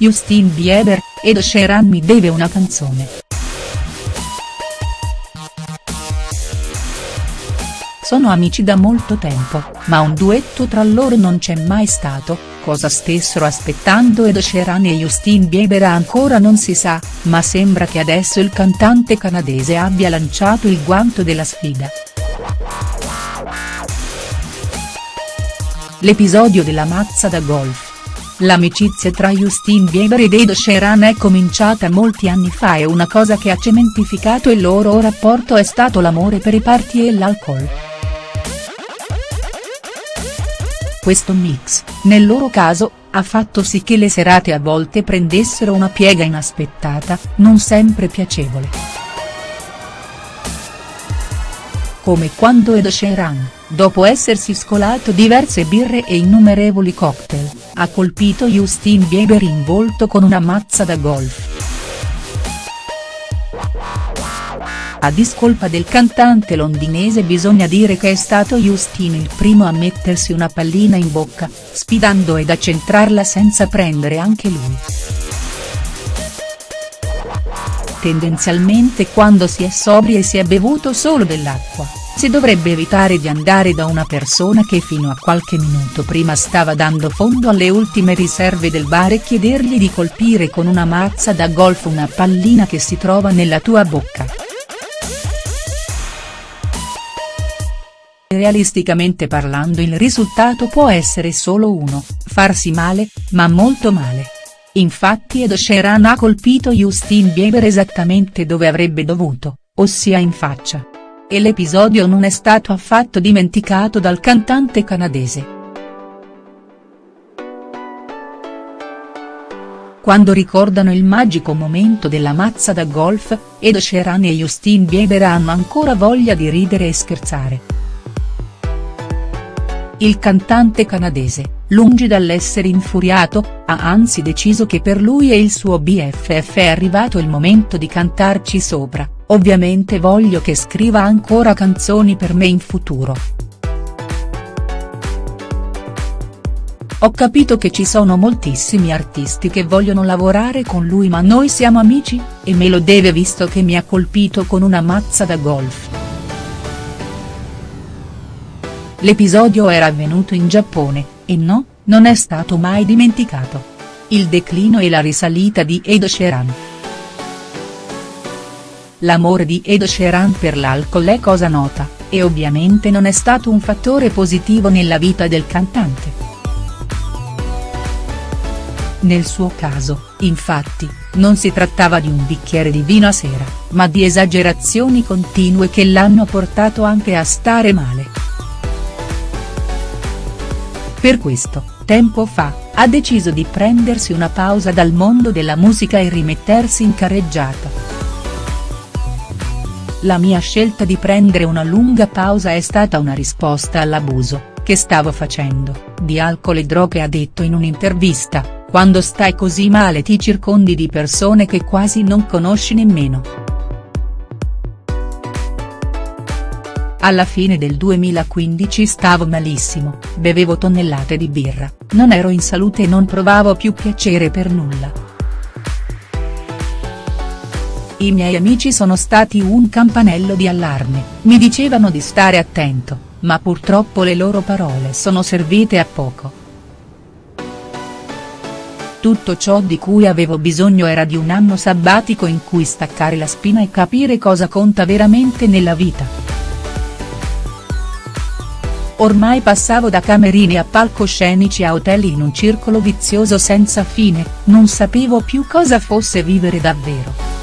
Justin Bieber, Ed Sheeran mi deve una canzone. Sono amici da molto tempo, ma un duetto tra loro non c'è mai stato, cosa stessero aspettando Ed Sheeran e Justin Bieber ancora non si sa, ma sembra che adesso il cantante canadese abbia lanciato il guanto della sfida. L'episodio della mazza da golf. L'amicizia tra Justin Bieber ed Ed Sheeran è cominciata molti anni fa e una cosa che ha cementificato il loro rapporto è stato l'amore per i party e l'alcol. Questo mix, nel loro caso, ha fatto sì che le serate a volte prendessero una piega inaspettata, non sempre piacevole. Come quando Ed Sheeran, dopo essersi scolato diverse birre e innumerevoli cocktail, ha colpito Justin Bieber in volto con una mazza da golf. A discolpa del cantante londinese bisogna dire che è stato Justin il primo a mettersi una pallina in bocca, sfidando ed a centrarla senza prendere anche lui. Tendenzialmente quando si è sobri e si è bevuto solo dell'acqua si dovrebbe evitare di andare da una persona che fino a qualche minuto prima stava dando fondo alle ultime riserve del bar e chiedergli di colpire con una mazza da golf una pallina che si trova nella tua bocca. Realisticamente parlando il risultato può essere solo uno, farsi male, ma molto male. Infatti Ed Sheeran ha colpito Justin Bieber esattamente dove avrebbe dovuto, ossia in faccia. E l'episodio non è stato affatto dimenticato dal cantante canadese. Quando ricordano il magico momento della mazza da golf, Ed Sheeran e Justin Bieber hanno ancora voglia di ridere e scherzare. Il cantante canadese, lungi dall'essere infuriato, ha anzi deciso che per lui e il suo BFF è arrivato il momento di cantarci sopra Ovviamente voglio che scriva ancora canzoni per me in futuro. Ho capito che ci sono moltissimi artisti che vogliono lavorare con lui ma noi siamo amici, e me lo deve visto che mi ha colpito con una mazza da golf. L'episodio era avvenuto in Giappone, e no, non è stato mai dimenticato. Il declino e la risalita di Ed Sheeran. L'amore di Ed Sheeran per l'alcol è cosa nota, e ovviamente non è stato un fattore positivo nella vita del cantante. Nel suo caso, infatti, non si trattava di un bicchiere di vino a sera, ma di esagerazioni continue che l'hanno portato anche a stare male. Per questo, tempo fa, ha deciso di prendersi una pausa dal mondo della musica e rimettersi in carreggiata. La mia scelta di prendere una lunga pausa è stata una risposta all'abuso, che stavo facendo, di alcol e droghe ha detto in un'intervista, quando stai così male ti circondi di persone che quasi non conosci nemmeno. Alla fine del 2015 stavo malissimo, bevevo tonnellate di birra, non ero in salute e non provavo più piacere per nulla. I miei amici sono stati un campanello di allarme, mi dicevano di stare attento, ma purtroppo le loro parole sono servite a poco. Tutto ciò di cui avevo bisogno era di un anno sabbatico in cui staccare la spina e capire cosa conta veramente nella vita. Ormai passavo da camerini a palcoscenici a hotel in un circolo vizioso senza fine, non sapevo più cosa fosse vivere davvero.